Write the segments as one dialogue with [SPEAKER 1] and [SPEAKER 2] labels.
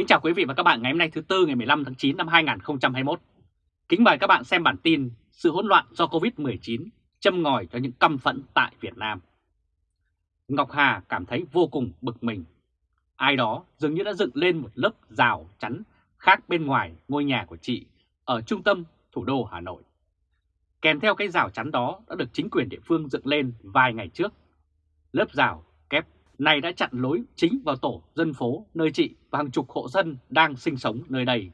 [SPEAKER 1] Kính chào quý vị và các bạn ngày hôm nay thứ Tư ngày 15 tháng 9 năm 2021. Kính mời các bạn xem bản tin Sự hỗn loạn do Covid-19 châm ngòi cho những căm phẫn tại Việt Nam. Ngọc Hà cảm thấy vô cùng bực mình. Ai đó dường như đã dựng lên một lớp rào chắn khác bên ngoài ngôi nhà của chị ở trung tâm thủ đô Hà Nội. Kèm theo cái rào chắn đó đã được chính quyền địa phương dựng lên vài ngày trước. Lớp rào kép này đã chặn lối chính vào tổ dân phố nơi chị và hàng chục hộ dân đang sinh sống nơi đây.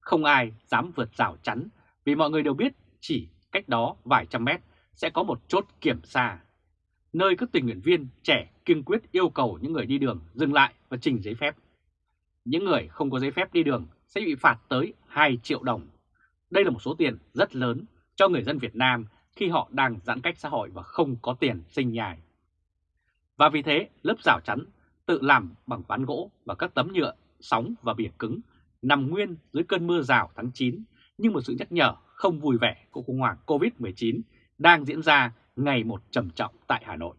[SPEAKER 1] Không ai dám vượt rào chắn vì mọi người đều biết chỉ cách đó vài trăm mét sẽ có một chốt kiểm tra, nơi các tình nguyện viên trẻ kiên quyết yêu cầu những người đi đường dừng lại và trình giấy phép. Những người không có giấy phép đi đường sẽ bị phạt tới 2 triệu đồng. Đây là một số tiền rất lớn cho người dân Việt Nam khi họ đang giãn cách xã hội và không có tiền sinh nhài. Và vì thế, lớp rào chắn tự làm bằng ván gỗ và các tấm nhựa, sóng và bìa cứng nằm nguyên dưới cơn mưa rào tháng 9 nhưng một sự nhắc nhở không vui vẻ của khủng hoảng Covid-19 đang diễn ra ngày một trầm trọng tại Hà Nội.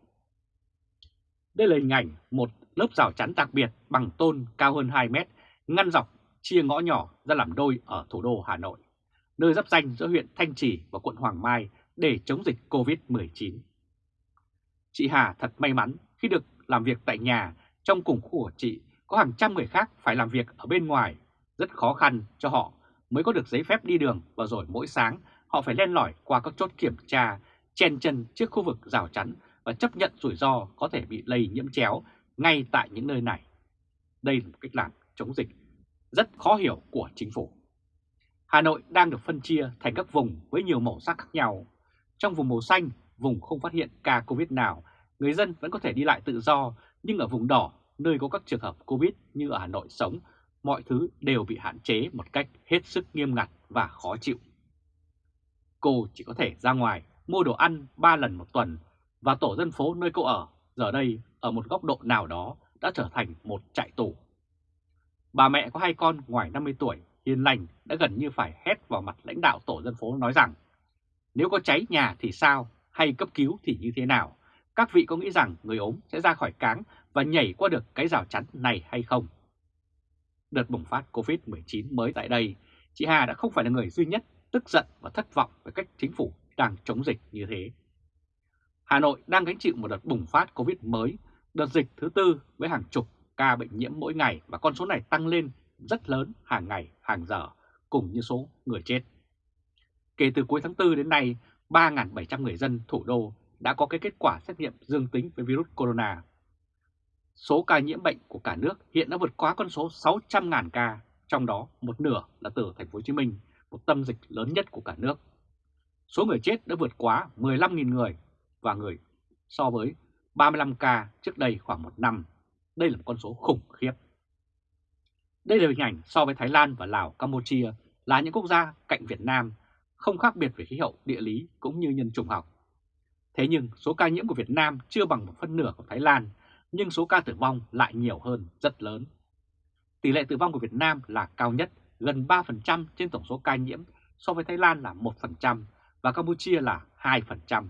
[SPEAKER 1] Đây là hình ảnh một lớp rào chắn đặc biệt bằng tôn cao hơn 2 mét ngăn dọc chia ngõ nhỏ ra làm đôi ở thủ đô Hà Nội, nơi giáp danh giữa huyện Thanh Trì và quận Hoàng Mai để chống dịch Covid-19. Chị Hà thật may mắn khi được làm việc tại nhà trong cùng khu của chị có hàng trăm người khác phải làm việc ở bên ngoài, rất khó khăn cho họ mới có được giấy phép đi đường và rồi mỗi sáng họ phải len lỏi qua các chốt kiểm tra, chen chân trước khu vực rào chắn và chấp nhận rủi ro có thể bị lây nhiễm chéo ngay tại những nơi này. Đây là một cách làm chống dịch rất khó hiểu của chính phủ. Hà Nội đang được phân chia thành các vùng với nhiều màu sắc khác nhau. Trong vùng màu xanh, vùng không phát hiện ca Covid nào người dân vẫn có thể đi lại tự do, nhưng ở vùng đỏ, nơi có các trường hợp Covid như ở Hà Nội sống, mọi thứ đều bị hạn chế một cách hết sức nghiêm ngặt và khó chịu. Cô chỉ có thể ra ngoài mua đồ ăn 3 lần một tuần và tổ dân phố nơi cô ở giờ đây ở một góc độ nào đó đã trở thành một trại tù. Bà mẹ có hai con ngoài 50 tuổi, hiền lành đã gần như phải hét vào mặt lãnh đạo tổ dân phố nói rằng nếu có cháy nhà thì sao, hay cấp cứu thì như thế nào, các vị có nghĩ rằng người ốm sẽ ra khỏi cáng và nhảy qua được cái rào chắn này hay không? Đợt bùng phát Covid-19 mới tại đây, chị Hà đã không phải là người duy nhất tức giận và thất vọng về cách chính phủ đang chống dịch như thế. Hà Nội đang gánh chịu một đợt bùng phát Covid mới, đợt dịch thứ tư với hàng chục ca bệnh nhiễm mỗi ngày và con số này tăng lên rất lớn hàng ngày, hàng giờ, cùng như số người chết. Kể từ cuối tháng 4 đến nay, 3.700 người dân thủ đô đã có cái kết quả xét nghiệm dương tính với virus corona. Số ca nhiễm bệnh của cả nước hiện đã vượt quá con số 600.000 ca, trong đó một nửa là từ thành phố Hồ Chí Minh, một tâm dịch lớn nhất của cả nước. Số người chết đã vượt quá 15.000 người và người so với 35 ca trước đây khoảng một năm. Đây là một con số khủng khiếp. Đây là hình ảnh so với Thái Lan và Lào, Campuchia là những quốc gia cạnh Việt Nam, không khác biệt về khí hậu, địa lý cũng như nhân chủng học. Thế nhưng số ca nhiễm của Việt Nam chưa bằng một phân nửa của Thái Lan, nhưng số ca tử vong lại nhiều hơn rất lớn. Tỷ lệ tử vong của Việt Nam là cao nhất, gần 3% trên tổng số ca nhiễm, so với Thái Lan là 1% và Campuchia là 2%.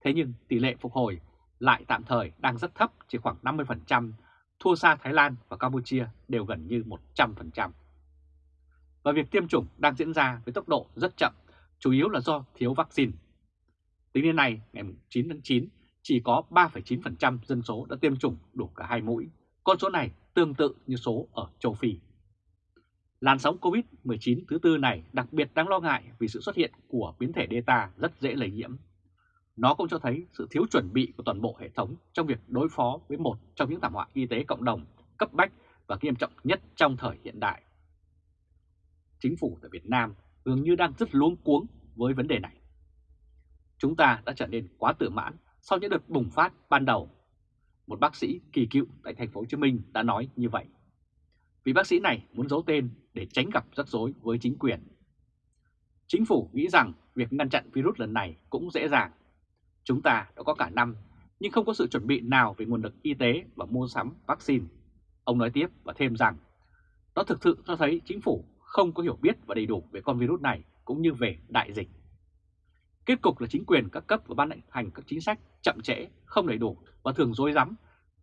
[SPEAKER 1] Thế nhưng tỷ lệ phục hồi lại tạm thời đang rất thấp, chỉ khoảng 50%, thua xa Thái Lan và Campuchia đều gần như 100%. Và việc tiêm chủng đang diễn ra với tốc độ rất chậm, chủ yếu là do thiếu vaccine. Tính đến nay, ngày 9 tháng 9, chỉ có 3,9% dân số đã tiêm chủng đủ cả hai mũi. Con số này tương tự như số ở châu Phi. Làn sóng COVID-19 thứ tư này đặc biệt đáng lo ngại vì sự xuất hiện của biến thể Delta rất dễ lây nhiễm. Nó cũng cho thấy sự thiếu chuẩn bị của toàn bộ hệ thống trong việc đối phó với một trong những thảm họa y tế cộng đồng cấp bách và nghiêm trọng nhất trong thời hiện đại. Chính phủ tại Việt Nam dường như đang rất luống cuống với vấn đề này. Chúng ta đã trở nên quá tự mãn sau những đợt bùng phát ban đầu. Một bác sĩ kỳ cựu tại thành phố Hồ Chí Minh đã nói như vậy. Vì bác sĩ này muốn giấu tên để tránh gặp rắc rối với chính quyền. Chính phủ nghĩ rằng việc ngăn chặn virus lần này cũng dễ dàng. Chúng ta đã có cả năm, nhưng không có sự chuẩn bị nào về nguồn lực y tế và mua sắm vaccine. Ông nói tiếp và thêm rằng, nó thực sự cho thấy chính phủ không có hiểu biết và đầy đủ về con virus này cũng như về đại dịch. Kết cục là chính quyền các cấp và ban hành các chính sách chậm trễ, không đầy đủ và thường dối rắm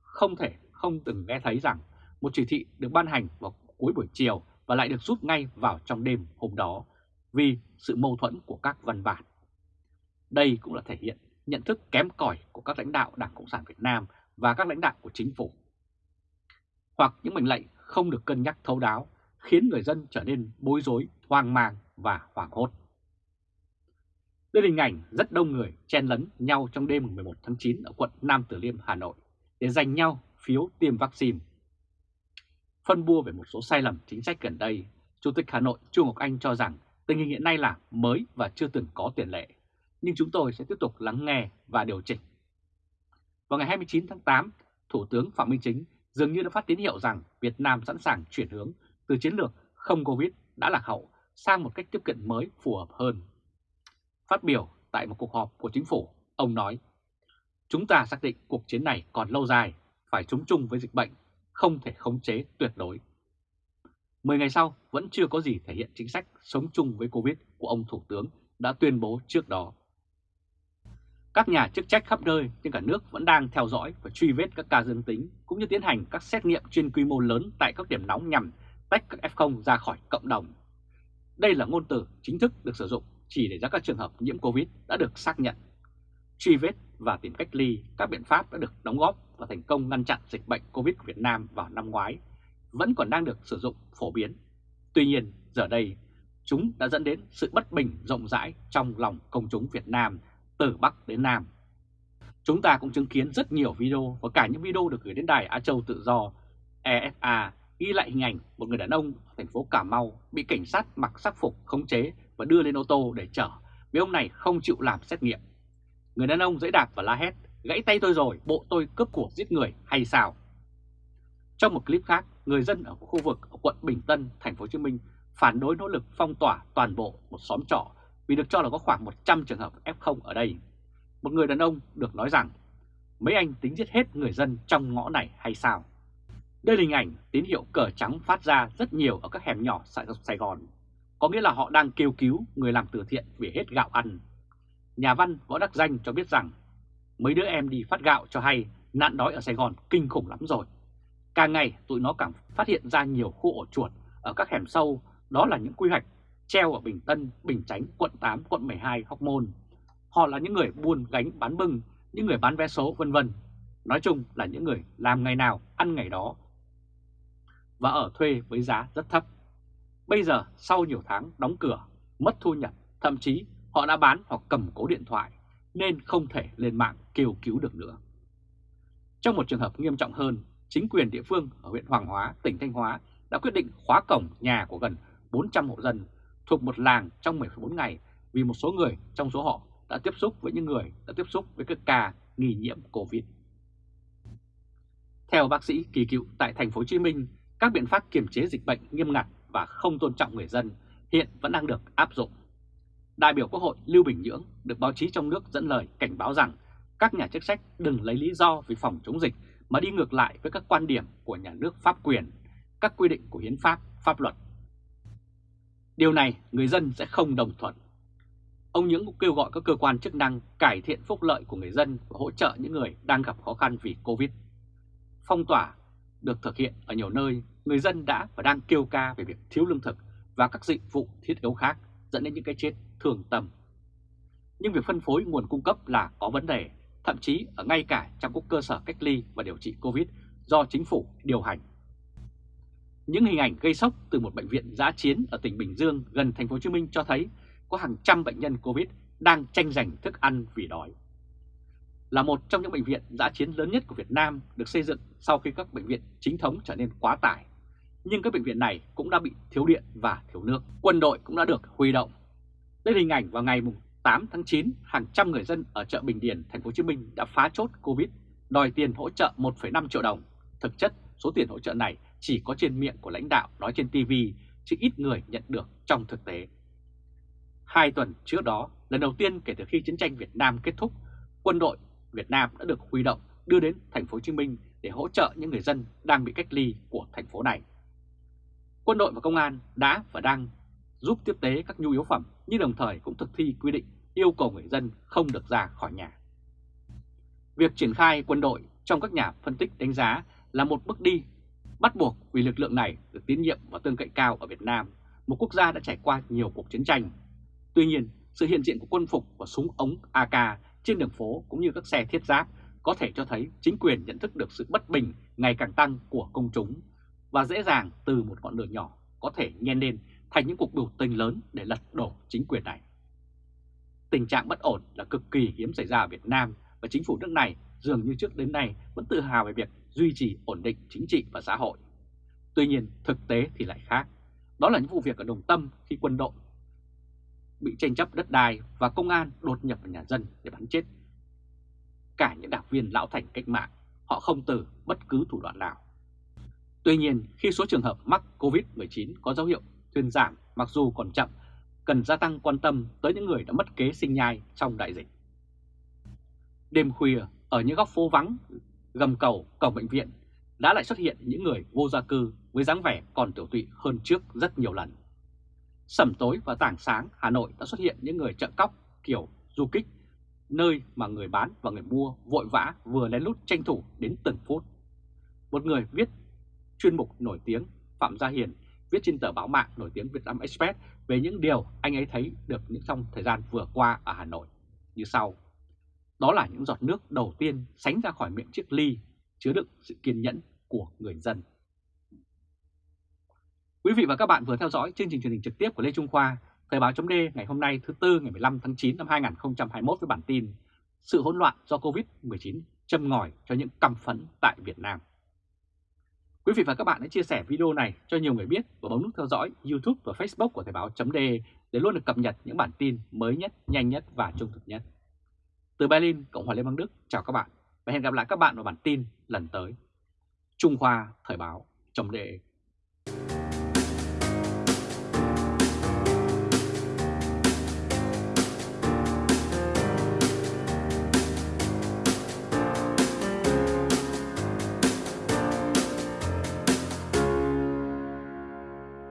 [SPEAKER 1] không thể không từng nghe thấy rằng một chỉ thị được ban hành vào cuối buổi chiều và lại được rút ngay vào trong đêm hôm đó vì sự mâu thuẫn của các văn bản. Đây cũng là thể hiện nhận thức kém cỏi của các lãnh đạo Đảng Cộng sản Việt Nam và các lãnh đạo của chính phủ. Hoặc những mệnh lệnh không được cân nhắc thấu đáo khiến người dân trở nên bối rối, hoang mang và hoảng hốt. Đây là hình ảnh rất đông người chen lấn nhau trong đêm 11 tháng 9 ở quận Nam Từ Liêm, Hà Nội để giành nhau phiếu tiêm vaccine. Phân bua về một số sai lầm chính sách gần đây, Chủ tịch Hà Nội Chu Ngọc Anh cho rằng tình hình hiện nay là mới và chưa từng có tiền lệ, nhưng chúng tôi sẽ tiếp tục lắng nghe và điều chỉnh. Vào ngày 29 tháng 8, Thủ tướng Phạm Minh Chính dường như đã phát tín hiệu rằng Việt Nam sẵn sàng chuyển hướng từ chiến lược không Covid đã lạc hậu sang một cách tiếp cận mới phù hợp hơn. Phát biểu tại một cuộc họp của chính phủ, ông nói, Chúng ta xác định cuộc chiến này còn lâu dài, phải chống chung với dịch bệnh, không thể khống chế tuyệt đối. Mười ngày sau, vẫn chưa có gì thể hiện chính sách sống chung với Covid của ông Thủ tướng đã tuyên bố trước đó. Các nhà chức trách khắp nơi trên cả nước vẫn đang theo dõi và truy vết các ca dương tính, cũng như tiến hành các xét nghiệm trên quy mô lớn tại các điểm nóng nhằm tách các F0 ra khỏi cộng đồng. Đây là ngôn từ chính thức được sử dụng chỉ để ra các trường hợp nhiễm Covid đã được xác nhận. Truy vết và tìm cách ly các biện pháp đã được đóng góp và thành công ngăn chặn dịch bệnh Covid của Việt Nam vào năm ngoái vẫn còn đang được sử dụng phổ biến. Tuy nhiên, giờ đây, chúng đã dẫn đến sự bất bình rộng rãi trong lòng công chúng Việt Nam từ Bắc đến Nam. Chúng ta cũng chứng kiến rất nhiều video và cả những video được gửi đến đài Á Châu Tự Do EFA ghi lại hình ảnh một người đàn ông ở thành phố Cà Mau bị cảnh sát mặc sắc phục khống chế và đưa lên ô tô để chở vì ông này không chịu làm xét nghiệm. Người đàn ông dãy đạp và la hét, gãy tay tôi rồi, bộ tôi cướp của giết người hay sao? Trong một clip khác, người dân ở khu vực ở quận Bình Tân, thành phố Hồ Chí Minh phản đối nỗ lực phong tỏa toàn bộ một xóm trọ vì được cho là có khoảng 100 trường hợp F0 ở đây. Một người đàn ông được nói rằng mấy anh tính giết hết người dân trong ngõ này hay sao? Đây là hình ảnh tín hiệu cờ trắng phát ra rất nhiều ở các hẻm nhỏ Sài Gòn. Có nghĩa là họ đang kêu cứu người làm từ thiện vì hết gạo ăn. Nhà văn Võ Đắc Danh cho biết rằng mấy đứa em đi phát gạo cho hay nạn đói ở Sài Gòn kinh khủng lắm rồi. Càng ngày tụi nó càng phát hiện ra nhiều khu ổ chuột ở các hẻm sâu, đó là những quy hoạch treo ở Bình Tân, Bình Chánh, quận 8, quận 12, Hóc Môn. Họ là những người buôn gánh bán bưng, những người bán vé số vân vân. Nói chung là những người làm ngày nào ăn ngày đó và ở thuê với giá rất thấp. Bây giờ sau nhiều tháng đóng cửa, mất thu nhập, thậm chí họ đã bán hoặc cầm cố điện thoại nên không thể lên mạng kêu cứu được nữa. Trong một trường hợp nghiêm trọng hơn, chính quyền địa phương ở huyện Hoàng Hóa, tỉnh Thanh Hóa đã quyết định khóa cổng nhà của gần 400 hộ dân thuộc một làng trong 14 ngày vì một số người trong số họ đã tiếp xúc với những người đã tiếp xúc với các ca nghi nhiễm Covid. Theo bác sĩ Kỳ Cựu tại thành phố Hồ Chí Minh, các biện pháp kiềm chế dịch bệnh nghiêm ngặt và không tôn trọng người dân hiện vẫn đang được áp dụng. Đại biểu Quốc hội Lưu Bình Nhưỡng được báo chí trong nước dẫn lời cảnh báo rằng các nhà chức trách đừng lấy lý do vì phòng chống dịch mà đi ngược lại với các quan điểm của nhà nước pháp quyền, các quy định của hiến pháp, pháp luật. Điều này người dân sẽ không đồng thuận. Ông Nhưỡng cũng kêu gọi các cơ quan chức năng cải thiện phúc lợi của người dân và hỗ trợ những người đang gặp khó khăn vì Covid. Phong tỏa được thực hiện ở nhiều nơi, người dân đã và đang kêu ca về việc thiếu lương thực và các dịch vụ thiết yếu khác dẫn đến những cái chết thường tầm. Nhưng việc phân phối nguồn cung cấp là có vấn đề, thậm chí ở ngay cả trong các cơ sở cách ly và điều trị Covid do chính phủ điều hành. Những hình ảnh gây sốc từ một bệnh viện giã chiến ở tỉnh Bình Dương gần thành phố Hồ Chí Minh cho thấy có hàng trăm bệnh nhân Covid đang tranh giành thức ăn vì đói là một trong những bệnh viện giã chiến lớn nhất của Việt Nam được xây dựng sau khi các bệnh viện chính thống trở nên quá tải. Nhưng các bệnh viện này cũng đã bị thiếu điện và thiếu nước. Quân đội cũng đã được huy động. Đây là hình ảnh vào ngày 8 tháng 9, hàng trăm người dân ở chợ Bình Điền, thành phố Hồ Chí Minh đã phá chốt Covid, đòi tiền hỗ trợ 1,5 triệu đồng. Thực chất, số tiền hỗ trợ này chỉ có trên miệng của lãnh đạo nói trên TV, chứ ít người nhận được trong thực tế. Hai tuần trước đó, lần đầu tiên kể từ khi chiến tranh Việt Nam kết thúc, quân đội Việt Nam đã được huy động đưa đến thành phố Hồ Chí Minh để hỗ trợ những người dân đang bị cách ly của thành phố này. Quân đội và công an đã và đang giúp tiếp tế các nhu yếu phẩm nhưng đồng thời cũng thực thi quy định yêu cầu người dân không được ra khỏi nhà. Việc triển khai quân đội trong các nhà phân tích đánh giá là một bước đi Bắt buộc vì lực lượng này được tín nhiệm và tương cậy cao ở Việt Nam, một quốc gia đã trải qua nhiều cuộc chiến tranh. Tuy nhiên, sự hiện diện của quân phục và súng ống AK trên đường phố cũng như các xe thiết giáp có thể cho thấy chính quyền nhận thức được sự bất bình ngày càng tăng của công chúng và dễ dàng từ một ngọn lửa nhỏ có thể nhen lên thành những cuộc biểu tình lớn để lật đổ chính quyền này. Tình trạng bất ổn là cực kỳ hiếm xảy ra ở Việt Nam và chính phủ nước này dường như trước đến nay vẫn tự hào về việc duy trì ổn định chính trị và xã hội. Tuy nhiên thực tế thì lại khác. Đó là những vụ việc ở Đồng Tâm khi quân đội bị tranh chấp đất đai và công an đột nhập vào nhà dân để bắn chết. Cả những đảng viên lão thành cách mạng, họ không từ bất cứ thủ đoạn nào. Tuy nhiên, khi số trường hợp mắc COVID-19 có dấu hiệu thuyên giảm mặc dù còn chậm, cần gia tăng quan tâm tới những người đã mất kế sinh nhai trong đại dịch. Đêm khuya, ở những góc phố vắng, gầm cầu, cổng bệnh viện đã lại xuất hiện những người vô gia cư với dáng vẻ còn tiểu tụy hơn trước rất nhiều lần. Sẩm tối và tảng sáng Hà Nội đã xuất hiện những người chợ cóc kiểu du kích, nơi mà người bán và người mua vội vã vừa lén lút tranh thủ đến từng phút. Một người viết chuyên mục nổi tiếng Phạm Gia Hiền viết trên tờ báo mạng nổi tiếng Việt Nam Express về những điều anh ấy thấy được những trong thời gian vừa qua ở Hà Nội như sau. Đó là những giọt nước đầu tiên sánh ra khỏi miệng chiếc ly chứa đựng sự kiên nhẫn của người dân. Quý vị và các bạn vừa theo dõi chương trình truyền hình trực tiếp của Lê Trung Khoa, Thời báo chấm ngày hôm nay thứ Tư ngày 15 tháng 9 năm 2021 với bản tin Sự hỗn loạn do Covid-19 châm ngòi cho những căm phẫn tại Việt Nam. Quý vị và các bạn hãy chia sẻ video này cho nhiều người biết và bấm nút theo dõi YouTube và Facebook của Thời báo chấm để luôn được cập nhật những bản tin mới nhất, nhanh nhất và trung thực nhất. Từ Berlin, Cộng hòa Liên bang Đức, chào các bạn và hẹn gặp lại các bạn vào bản tin lần tới. Trung Khoa Thời báo chấm đề